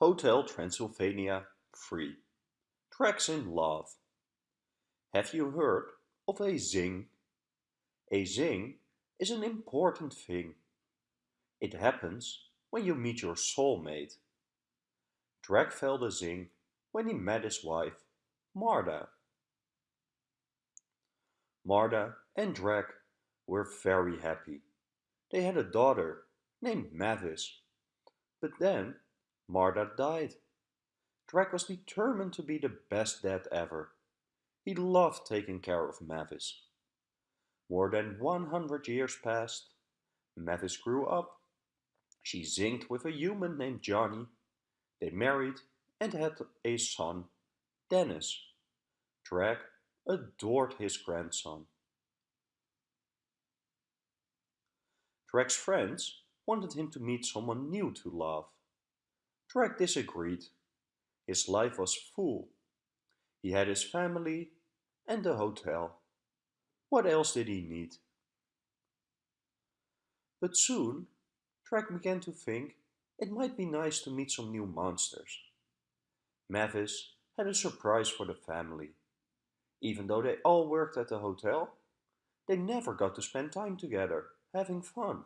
Hotel Transylvania 3 Drac's in Love Have you heard of a zing? A zing is an important thing. It happens when you meet your soulmate. Drac felt a zing when he met his wife, Martha. Martha and Drac were very happy. They had a daughter named Mavis. But then Martha died. Drac was determined to be the best dad ever. He loved taking care of Mavis. More than 100 years passed. Mavis grew up. She zinged with a human named Johnny. They married and had a son, Dennis. Drac adored his grandson. Drac's friends wanted him to meet someone new to love. Drac disagreed. His life was full. He had his family and the hotel. What else did he need? But soon, Drac began to think it might be nice to meet some new monsters. Mavis had a surprise for the family. Even though they all worked at the hotel, they never got to spend time together, having fun.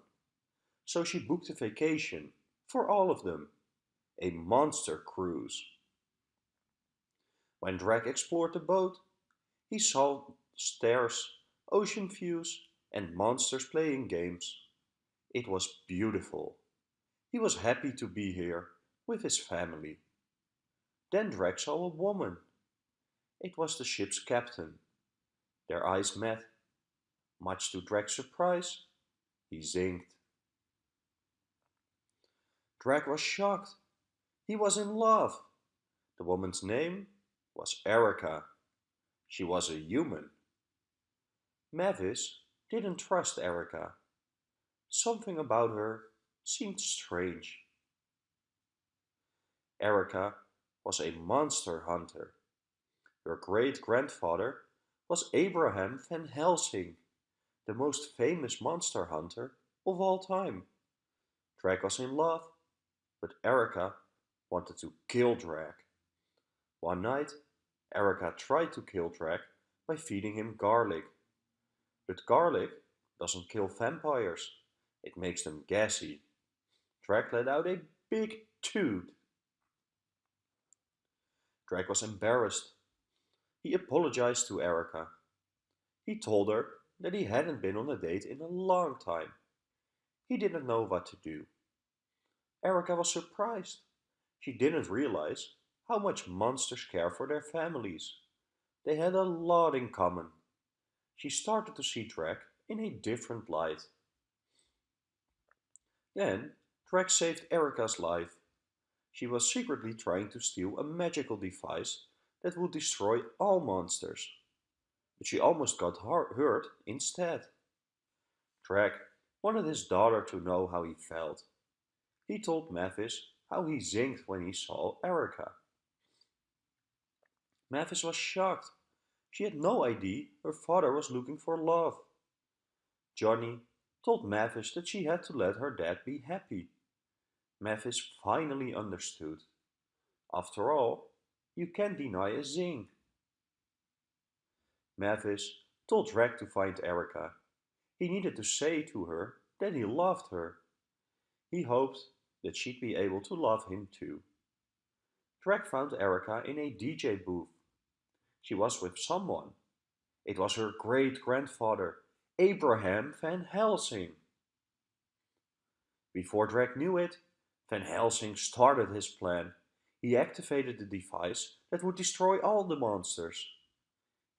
So she booked a vacation for all of them a monster cruise. When Drac explored the boat, he saw stairs, ocean views, and monsters playing games. It was beautiful. He was happy to be here with his family. Then Drac saw a woman. It was the ship's captain. Their eyes met. Much to Drac's surprise, he zinged. Drac was shocked he was in love. The woman's name was Erica. She was a human. Mavis didn't trust Erica. Something about her seemed strange. Erica was a monster hunter. Her great-grandfather was Abraham Van Helsing, the most famous monster hunter of all time. Drac was in love, but Erica wanted to kill Drac. One night, Erica tried to kill Drac by feeding him garlic. But garlic doesn't kill vampires, it makes them gassy. Drac let out a big toot. Drac was embarrassed. He apologized to Erica. He told her that he hadn't been on a date in a long time. He didn't know what to do. Erica was surprised. She didn't realize how much monsters care for their families. They had a lot in common. She started to see Drac in a different light. Then, Drac saved Erica's life. She was secretly trying to steal a magical device that would destroy all monsters. But she almost got hurt instead. Drac wanted his daughter to know how he felt. He told Mavis how he zinged when he saw Erica. Mavis was shocked. She had no idea her father was looking for love. Johnny told Mavis that she had to let her dad be happy. Mavis finally understood. After all, you can't deny a zing. Mavis told Drac to find Erica. He needed to say to her that he loved her. He hoped that she'd be able to love him too. Drac found Erica in a DJ booth. She was with someone. It was her great-grandfather, Abraham Van Helsing. Before Drac knew it, Van Helsing started his plan. He activated the device that would destroy all the monsters.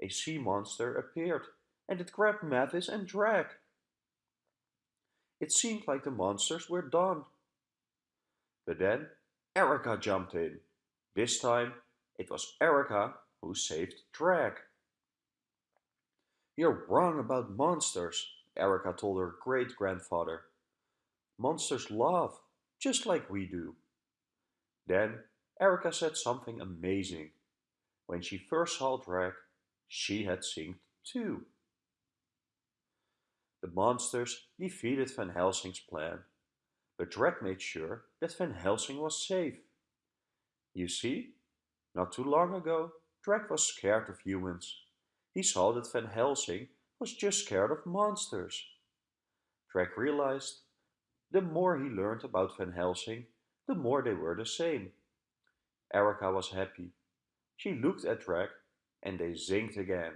A sea monster appeared and it grabbed Mavis and Drac. It seemed like the monsters were done. But then Erica jumped in. This time it was Erica who saved Drac. You're wrong about monsters, Erica told her great-grandfather. Monsters love, just like we do. Then Erica said something amazing. When she first saw Drac, she had zinged too. The monsters defeated Van Helsing's plan but Drac made sure that Van Helsing was safe. You see, not too long ago, Drac was scared of humans. He saw that Van Helsing was just scared of monsters. Drac realized the more he learned about Van Helsing, the more they were the same. Erica was happy. She looked at Drac and they zinged again.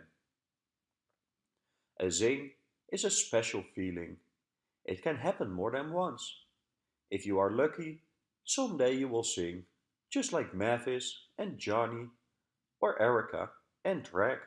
A zing is a special feeling. It can happen more than once. If you are lucky, someday you will zing, just like Mavis and Johnny or Erica and Drac.